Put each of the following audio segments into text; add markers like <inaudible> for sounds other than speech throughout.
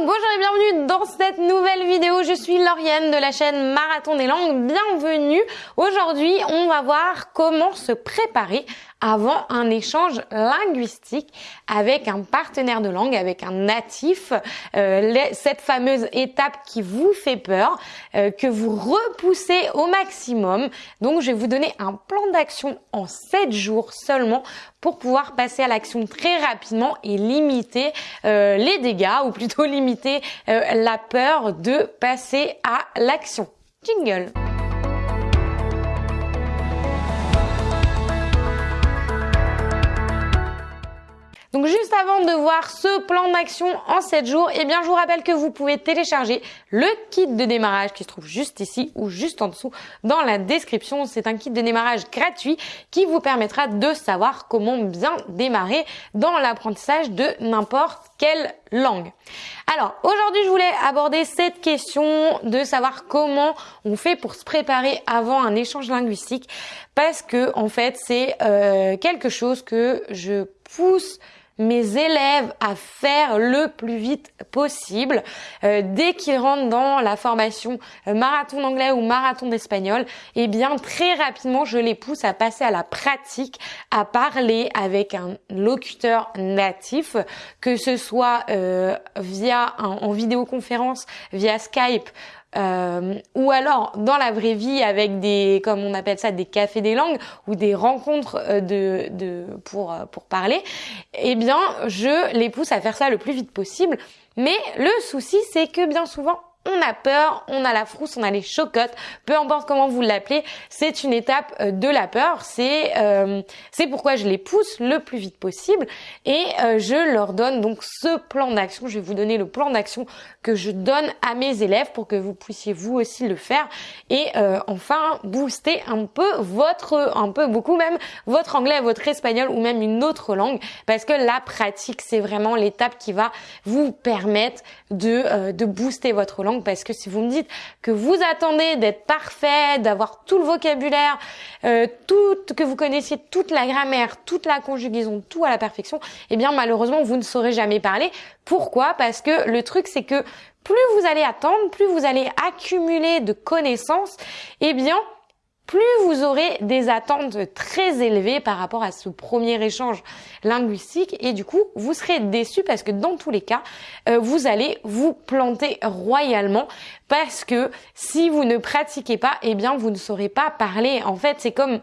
bonjour et bienvenue dans cette nouvelle vidéo. Je suis Lauriane de la chaîne Marathon des langues. Bienvenue. Aujourd'hui, on va voir comment se préparer avant un échange linguistique avec un partenaire de langue, avec un natif, euh, cette fameuse étape qui vous fait peur, euh, que vous repoussez au maximum. Donc je vais vous donner un plan d'action en 7 jours seulement pour pouvoir passer à l'action très rapidement et limiter euh, les dégâts ou plutôt <laughs> limiter la peur de passer à l'action. Jingle Donc juste avant de voir ce plan d'action en 7 jours, eh bien je vous rappelle que vous pouvez télécharger le kit de démarrage qui se trouve juste ici ou juste en dessous dans la description. C'est un kit de démarrage gratuit qui vous permettra de savoir comment bien démarrer dans l'apprentissage de n'importe quelle langue. Alors aujourd'hui je voulais aborder cette question de savoir comment on fait pour se préparer avant un échange linguistique parce que en fait c'est euh, quelque chose que je pousse mes élèves à faire le plus vite possible. Euh, dès qu'ils rentrent dans la formation euh, marathon d'anglais ou marathon d'espagnol, eh bien très rapidement je les pousse à passer à la pratique, à parler avec un locuteur natif, que ce soit euh, via en vidéoconférence, via Skype euh, ou alors dans la vraie vie avec des, comme on appelle ça, des cafés des langues ou des rencontres euh, de, de pour euh, pour parler, eh bien je les pousse à faire ça le plus vite possible. Mais le souci, c'est que bien souvent, on a peur, on a la frousse, on a les chocottes, peu importe comment vous l'appelez, c'est une étape euh, de la peur. C'est euh, c'est pourquoi je les pousse le plus vite possible et euh, je leur donne donc ce plan d'action. Je vais vous donner le plan d'action que je donne à mes élèves pour que vous puissiez vous aussi le faire et enfin booster un peu votre, un peu beaucoup même votre anglais, votre espagnol ou même une autre langue parce que la pratique c'est vraiment l'étape qui va vous permettre de de booster votre langue parce que si vous me dites que vous attendez d'être parfait, d'avoir tout le vocabulaire, euh, tout, que vous connaissiez toute la grammaire, toute la conjugaison, tout à la perfection, eh bien malheureusement vous ne saurez jamais parler. Pourquoi? Parce que le truc c'est que plus vous allez attendre, plus vous allez accumuler de connaissances, eh bien plus vous aurez des attentes très élevées par rapport à ce premier échange linguistique et du coup vous serez déçu parce que dans tous les cas euh, vous allez vous planter royalement parce que si vous ne pratiquez pas eh bien vous ne saurez pas parler en fait c'est comme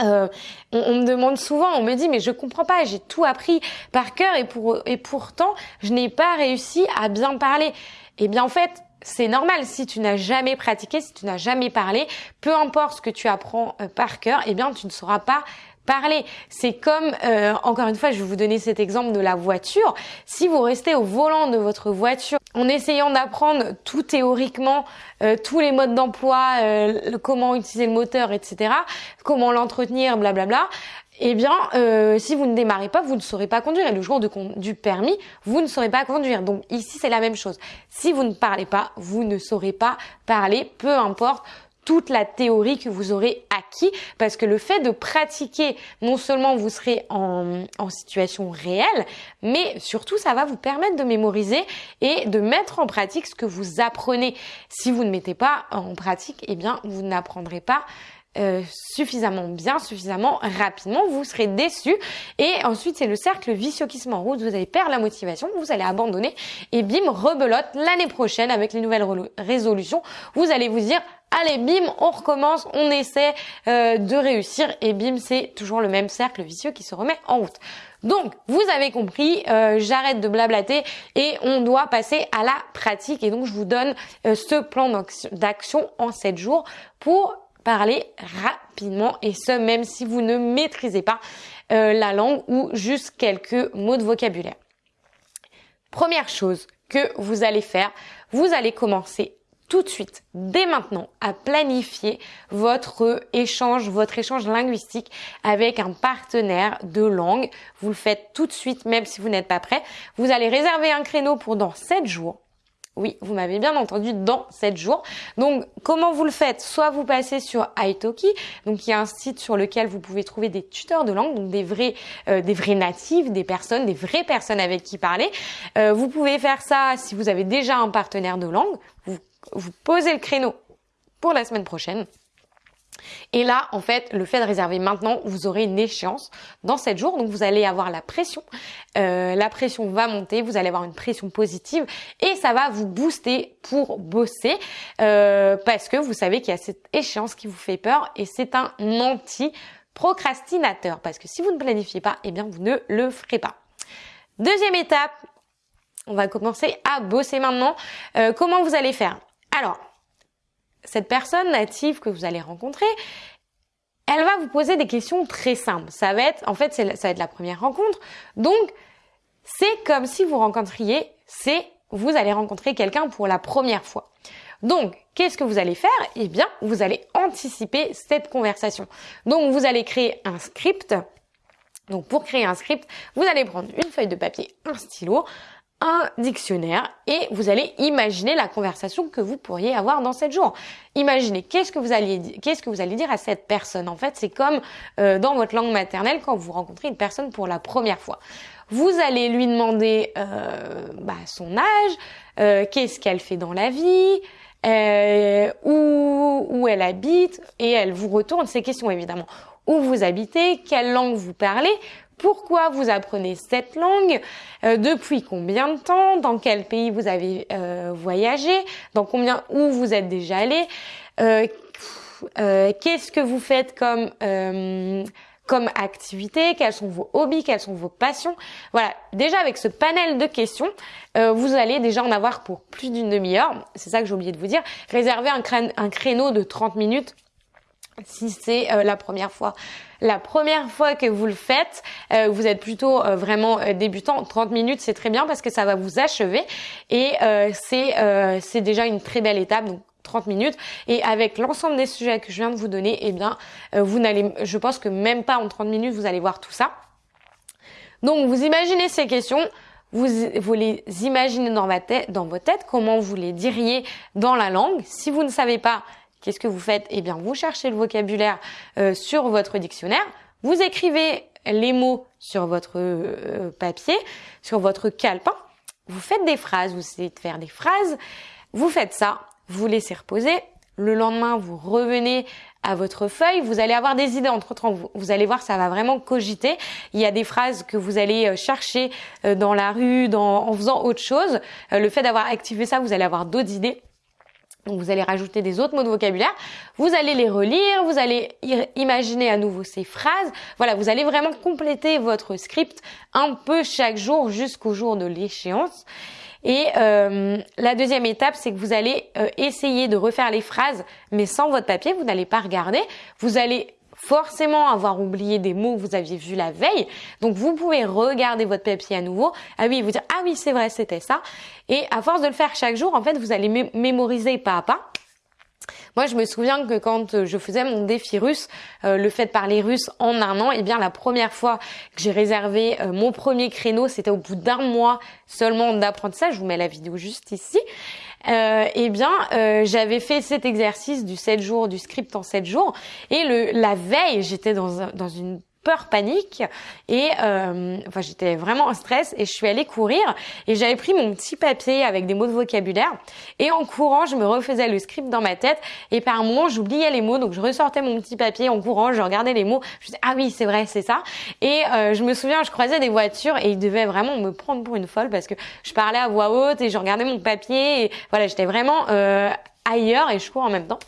euh, on, me demande souvent, on me dit mais je comprends pas, j'ai tout appris par cœur et, pour, et pourtant je n'ai pas réussi à bien parler. Eh bien en fait, c'est normal si tu n'as jamais pratiqué, si tu n'as jamais parlé, peu importe ce que tu apprends euh, par cœur, eh bien tu ne sauras pas parler. C'est comme, euh, encore une fois, je vais vous donner cet exemple de la voiture. Si vous restez au volant de votre voiture en essayant d'apprendre tout théoriquement, euh, tous les modes d'emploi, comment utiliser le moteur, etc., comment l'entretenir, blablabla, eh bien, euh, si vous ne démarrez pas, vous ne saurez pas conduire. Et le jour du permis, vous ne saurez pas conduire. Donc ici, c'est la même chose. Si vous ne parlez pas, vous ne saurez pas parler, peu importe toute la théorie que vous aurez acquis parce que le fait de pratiquer, non seulement vous serez en, en, situation réelle, mais surtout ça va vous permettre de mémoriser et de mettre en pratique ce que vous apprenez. Si vous ne mettez pas en pratique, eh bien vous n'apprendrez pas euh, suffisamment bien, suffisamment rapidement, vous serez déçu et ensuite c'est le cercle vicieux qui se met en route, vous allez perdre la motivation, vous allez abandonner et bim, rebelote l'année prochaine avec les nouvelles résolutions, vous allez vous dire allez bim, on recommence, on essaie euh, de réussir et bim, c'est toujours le même cercle vicieux qui se remet en route. Donc, vous avez compris, euh, j'arrête de blablater et on doit passer à la pratique. Et donc, je vous donne ce plan d'action en 7 jours pour parler rapidement et ce même si vous ne maîtrisez pas euh, la langue ou juste quelques mots de vocabulaire. Première chose que vous allez faire, vous allez commencer tout de suite, dès maintenant, à planifier votre échange, votre échange linguistique avec un partenaire de langue. Vous le faites tout de suite, même si vous n'êtes pas prêt. Vous allez réserver un créneau pour dans 7 jours Oui, vous m'avez bien entendu, dans 7 jours. Donc, comment vous le faites? Soit vous passez sur Italki, donc il y a un site sur lequel vous pouvez trouver des tuteurs de langue, donc des vrais, euh, des vrais natifs, des personnes, des vraies personnes avec qui parler. Euh, vous pouvez faire ça si vous avez déjà un partenaire de langue. Vous, vous posez le créneau pour la semaine prochaine. Et là, en fait, le fait de réserver maintenant, vous aurez une échéance dans 7 jours. Donc, vous allez avoir la pression. Euh, la pression va monter. Vous allez avoir une pression positive. Et ça va vous booster pour bosser. Euh, parce que vous savez qu'il y a cette échéance qui vous fait peur. Et c'est un anti-procrastinateur. Parce que si vous ne planifiez pas, eh bien, vous ne le ferez pas. Deuxième étape. On va commencer à bosser maintenant. Euh, comment vous allez faire? Alors, cette personne native que vous allez rencontrer, elle va vous poser des questions très simples. Ça va être, en fait, ça va être la première rencontre. Donc, c'est comme si vous rencontriez, c'est, vous allez rencontrer quelqu'un pour la première fois. Donc, qu'est-ce que vous allez faire? Eh bien, vous allez anticiper cette conversation. Donc, vous allez créer un script. Donc, pour créer un script, vous allez prendre une feuille de papier, un stylo, un dictionnaire et vous allez imaginer la conversation que vous pourriez avoir dans cette jours. Imaginez qu'est-ce que vous allez qu'est-ce que vous allez dire à cette personne? En fait, c'est comme euh, dans votre langue maternelle quand vous rencontrez une personne pour la première fois. Vous allez lui demander euh, bah, son âge, euh, qu'est-ce qu'elle fait dans la vie, où, où elle habite, et elle vous retourne ces questions évidemment. Où vous habitez, quelle langue vous parlez, pourquoi vous apprenez cette langue, euh, depuis combien de temps, dans quel pays vous avez euh, voyagé, dans combien où vous êtes déjà allé, euh, qu'est-ce que vous faites comme comme activité, quels sont vos hobbies, quelles sont vos passions? Voilà, déjà avec ce panel de questions, vous allez déjà en avoir pour plus d'une demi-heure. C'est ça que j'ai oublié de vous dire. Réservez un, un créneau de 30 minutes si c'est euh, la première fois. La première fois que vous le faites, euh, vous êtes plutôt euh, vraiment débutant. 30 minutes, c'est très bien parce que ça va vous achever et c'est c'est déjà une très belle étape. Donc 30 minutes et avec l'ensemble des sujets que je viens de vous donner, eh bien, vous n'allez, je pense que même pas en 30 minutes, vous allez voir tout ça. Donc, vous imaginez ces questions. Vous, vous les imaginez dans, ma tête, dans votre tête, comment vous les diriez dans la langue. Si vous ne savez pas, Qu'est-ce que vous faites? Eh bien, vous cherchez le vocabulaire euh, sur votre dictionnaire, vous écrivez les mots sur votre euh, papier, sur votre calepin, vous faites des phrases, vous essayez de faire des phrases, vous faites ça, vous laissez reposer, le lendemain, vous revenez à votre feuille, vous allez avoir des idées entre temps. Vous, allez voir, ça va vraiment cogiter. Il y a des phrases que vous allez euh, chercher dans la rue, dans, en faisant autre chose. Le fait d'avoir activé ça, vous allez avoir d'autres idées. Donc vous allez rajouter des autres mots de vocabulaire, vous allez les relire, vous allez imaginer à nouveau ces phrases. Voilà, vous allez vraiment compléter votre script un peu chaque jour jusqu'au jour de l'échéance. Et euh, la deuxième étape, c'est que vous allez euh, essayer de refaire les phrases, mais sans votre papier, vous n'allez pas regarder. Vous allez forcément avoir oublié des mots que vous aviez vus la veille. Donc vous pouvez regarder votre papier à nouveau. Ah oui, vous dire ah oui c'est vrai c'était ça. Et à force de le faire chaque jour, en fait vous allez mémoriser pas à pas. Moi, je me souviens que quand euh, je faisais mon défi russe, euh, le fait de parler russe en un an, eh bien, la première fois que j'ai réservé euh, mon premier créneau, c'était au bout d'un mois seulement d'apprentissage. Je vous mets la vidéo juste ici. Eh bien, j'avais fait cet exercice du 7 jours, du script en 7 jours. Et le, la veille, j'étais dans, dans une peur panique. Et euh, enfin j'étais vraiment en stress et je suis allée courir. Et j'avais pris mon petit papier avec des mots de vocabulaire. Et en courant je me refaisais le script dans ma tête. Et par moment j'oubliais les mots. Donc je ressortais mon petit papier en courant. Je regardais les mots. Je disais ah oui c'est vrai c'est ça. Et euh, je me souviens je croisais des voitures et ils devaient vraiment me prendre pour une folle parce que je parlais à voix haute et je regardais mon papier. Et voilà j'étais vraiment euh, ailleurs et je cours en même temps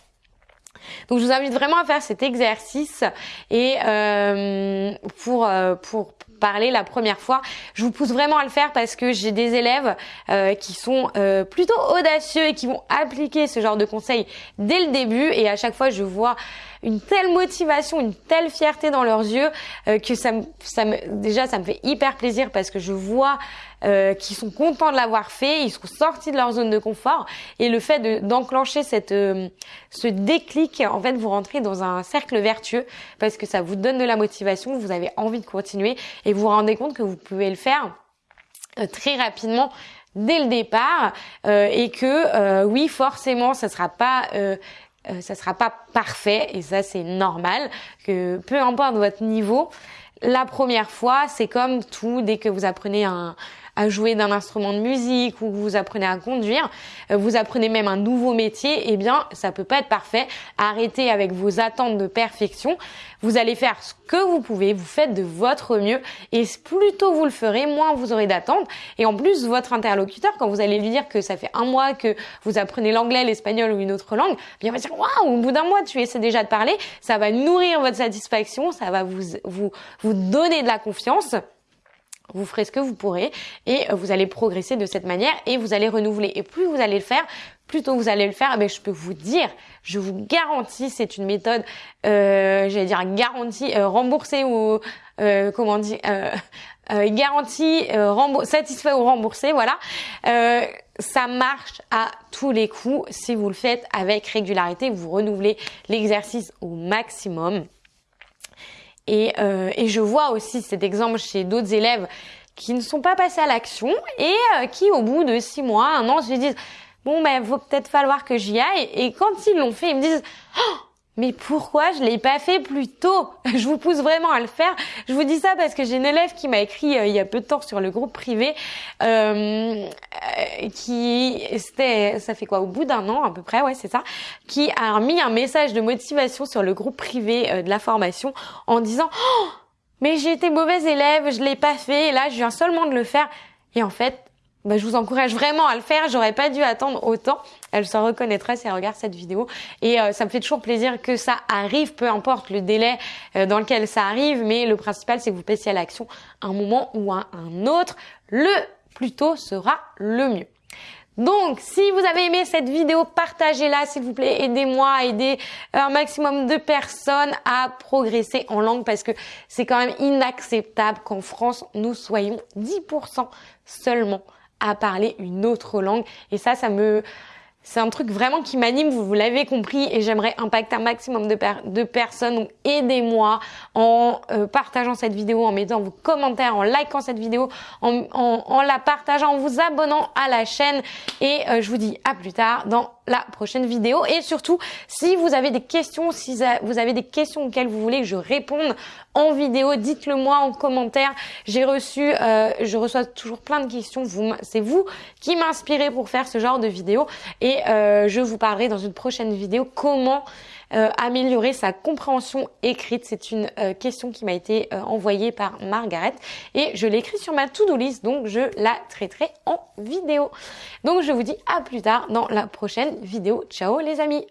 donc je vous invite vraiment à faire cet exercice et euh, pour euh, pour parler la première fois. Je vous pousse vraiment à le faire parce que j'ai des élèves euh, qui sont plutôt audacieux et qui vont appliquer ce genre de conseils dès le début et à chaque fois je vois une telle motivation, une telle fierté dans leurs yeux que ça ça me, déjà ça me fait hyper plaisir parce que je vois euh, qui sont contents de l'avoir fait, ils sont sortis de leur zone de confort. Et le fait d'enclencher cette euh, ce déclic, en fait, vous rentrez dans un cercle vertueux parce que ça vous donne de la motivation, vous avez envie de continuer et vous vous rendez compte que vous pouvez le faire euh, très rapidement dès le départ et que oui, forcément, ça sera pas ça sera pas parfait et ça c'est normal que peu importe votre niveau, la première fois, c'est comme tout dès que vous apprenez un, à jouer d'un instrument de musique ou vous apprenez à conduire, euh, vous apprenez même un nouveau métier, eh bien, ça peut pas être parfait. Arrêtez avec vos attentes de perfection. Vous allez faire ce que vous pouvez, vous faites de votre mieux et plus tôt vous le ferez, moins vous aurez d'attentes. Et en plus, votre interlocuteur, quand vous allez lui dire que ça fait un mois que vous apprenez l'anglais, l'espagnol ou une autre langue, bien, va dire, waouh, au bout d'un mois, tu essaies déjà de parler. Ça va nourrir votre satisfaction, ça va vous, vous, vous donner de la confiance vous ferez ce que vous pourrez et euh, vous allez progresser de cette manière et vous allez renouveler. Et plus vous allez le faire, plus tôt vous allez le faire, eh je peux vous dire, je vous garantis, c'est une méthode, euh, j'allais dire garantie, euh, remboursée ou euh, comment euh, euh garantie, satisfait ou remboursé, voilà. ça marche à tous les coups si vous le faites avec régularité, vous renouvelez l'exercice au maximum. Et, euh, et je vois aussi cet exemple chez d'autres élèves qui ne sont pas passés à l'action et euh, qui, au bout de six mois, un an, se disent bon ben, faut peut-être falloir que j'y aille. Et quand ils l'ont fait, ils me disent oh, mais pourquoi je l'ai pas fait plus tôt? <laughs> Je vous pousse vraiment à le faire. Je vous dis ça parce que j'ai une élève qui m'a écrit euh, il y a peu de temps sur le groupe privé, euh, qui c'était, ça fait quoi, au bout d'un an à peu près, ouais c'est ça, qui a mis un message de motivation sur le groupe privé de la formation en disant oh, mais j'ai été mauvaise élève, je l'ai pas fait, et là je viens seulement de le faire. Et en fait, bah, je vous encourage vraiment à le faire. J'aurais pas dû attendre autant. Elle se reconnaîtra si elle regarde cette vidéo. Et euh, ça me fait toujours plaisir que ça arrive, peu importe le délai euh, dans lequel ça arrive. Mais le principal, c'est que vous passiez à l'action un moment ou à un autre. Le plus tôt sera le mieux. Donc, si vous avez aimé cette vidéo, partagez-la, s'il vous plaît. Aidez-moi à aider un maximum de personnes à progresser en langue parce que c'est quand même inacceptable qu'en France, nous soyons 10% seulement à parler une autre langue. Et ça, ça me, c'est un truc vraiment qui m'anime, vous, l'avez compris, et j'aimerais impacter un maximum de, personnes. Donc aidez-moi en euh, partageant cette vidéo, en mettant vos commentaires, en likant cette vidéo, en, en, la partageant, en vous abonnant à la chaîne. Et euh, je vous dis à plus tard dans la prochaine vidéo. Et surtout, si vous avez des questions, si vous avez des questions auxquelles vous voulez que je réponde en vidéo, dites-le moi en commentaire. J'ai reçu, euh, je reçois toujours plein de questions. Vous, c'est vous qui m'inspirez pour faire ce genre de vidéo. Et euh, je vous parlerai dans une prochaine vidéo comment euh, améliorer sa compréhension écrite. C'est une euh, question qui m'a été euh, envoyée par Margaret et je l'ai sur ma to-do list, donc je la traiterai en vidéo. Donc je vous dis à plus tard dans la prochaine vidéo. Ciao les amis